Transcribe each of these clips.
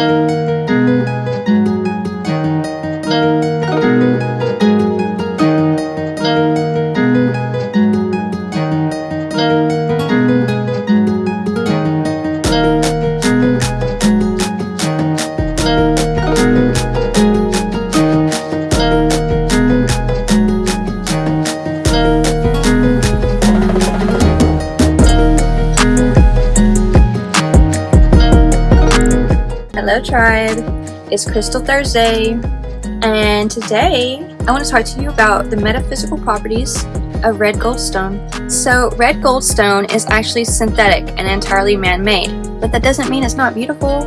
Música Hello Tribe, it's Crystal Thursday, and today I want to talk to you about the metaphysical properties of red goldstone. So red goldstone is actually synthetic and entirely man-made, but that doesn't mean it's not beautiful.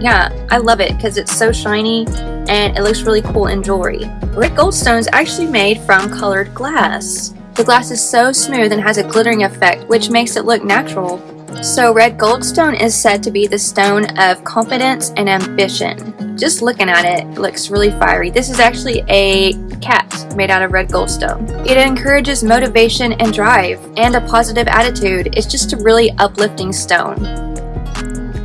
Yeah, I love it because it's so shiny and it looks really cool in jewelry. Red goldstone is actually made from colored glass. The glass is so smooth and has a glittering effect which makes it look natural. So red goldstone is said to be the stone of confidence and ambition. Just looking at it, it looks really fiery. This is actually a cat made out of red goldstone. It encourages motivation and drive and a positive attitude. It's just a really uplifting stone.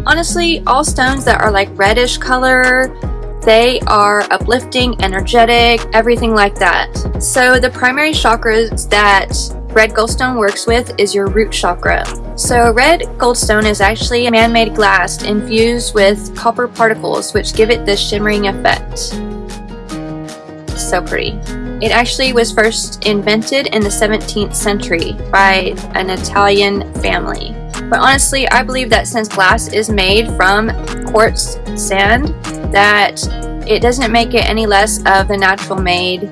Honestly, all stones that are like reddish color, they are uplifting, energetic, everything like that. So the primary chakras that red goldstone works with is your root chakra. So red goldstone is actually a man-made glass infused with copper particles which give it this shimmering effect. So pretty. It actually was first invented in the 17th century by an Italian family. But honestly, I believe that since glass is made from quartz sand, that it doesn't make it any less of the natural made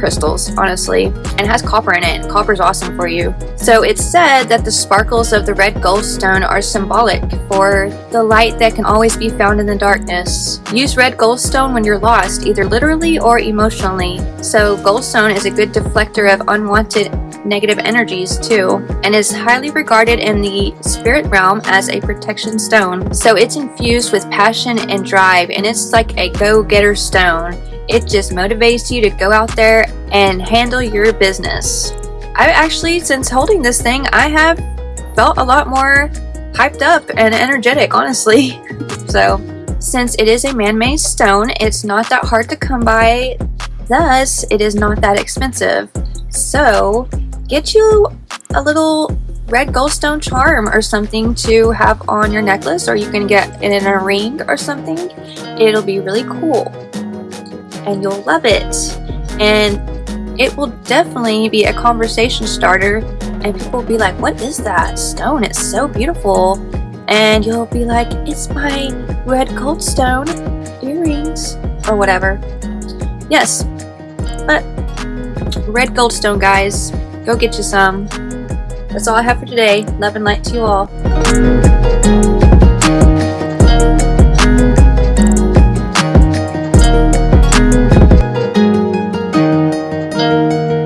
crystals, honestly, and has copper in it. Copper is awesome for you. So it's said that the sparkles of the red goldstone are symbolic for the light that can always be found in the darkness. Use red goldstone when you're lost, either literally or emotionally. So goldstone is a good deflector of unwanted negative energies too, and is highly regarded in the spirit realm as a protection stone. So it's infused with passion and drive, and it's like a go-getter stone. It just motivates you to go out there and handle your business. I actually, since holding this thing, I have felt a lot more hyped up and energetic, honestly. so, since it is a man-made stone, it's not that hard to come by, thus it is not that expensive. So, get you a little red goldstone charm or something to have on your necklace or you can get it in a ring or something. It'll be really cool and you'll love it. And it will definitely be a conversation starter and people will be like, what is that stone? It's so beautiful. And you'll be like, it's my red goldstone earrings or whatever. Yes, but red goldstone guys, go get you some. That's all I have for today. Love and light to you all.